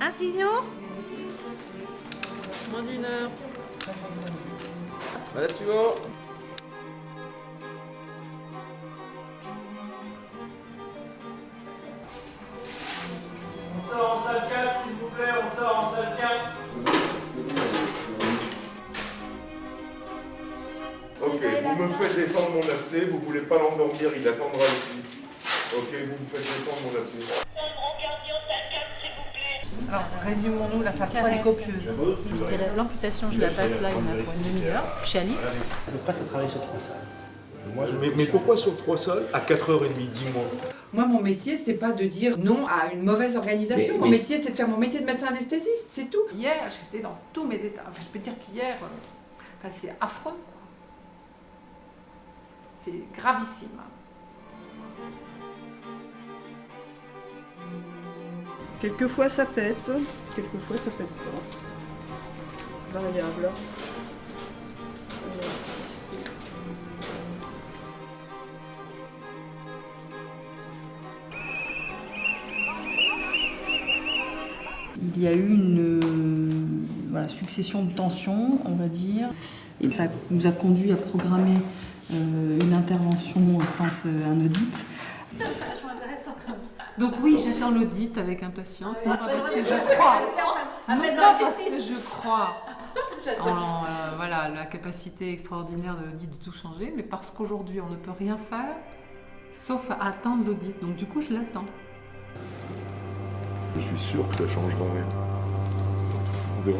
Incision Moins d'une heure. Voilà, suivant. On sort en salle 4, s'il vous plaît, on sort en salle 4. Ok, vous me faites descendre mon abcès, vous voulez pas l'endormir, il attendra ici. Ok, vous me faites descendre mon abcès. Alors, résumons-nous, la salle est copieuse. Je dirais l'amputation, je la passe là, il y en a pour une demi-heure. Chez Alice, Le passe à travailler sur trois salles. Moi, je- mais, mais pourquoi sur trois salles à 4h30, dis-moi Moi, mon métier, c'est pas de dire non à une mauvaise organisation. Mais- mon mais- métier, c'est de faire mon métier de médecin anesthésiste, c'est tout. Hier, j'étais dans tous mes états. Enfin, je peux dire qu'hier, euh, enfin, c'est affreux. C'est gravissime. Quelquefois ça pète, quelquefois ça pète pas. Variable. Il y a eu une euh, succession de tensions, on va dire, et ça nous a conduit à programmer euh, une intervention au sens euh, un audit. Donc oui, j'attends l'audit avec impatience, non pas parce que je crois, non pas parce que je crois en euh, voilà, la capacité extraordinaire de l'audit de tout changer, mais parce qu'aujourd'hui on ne peut rien faire sauf attendre l'audit. Donc du coup je l'attends. Je suis sûr que ça changera rien. On verra.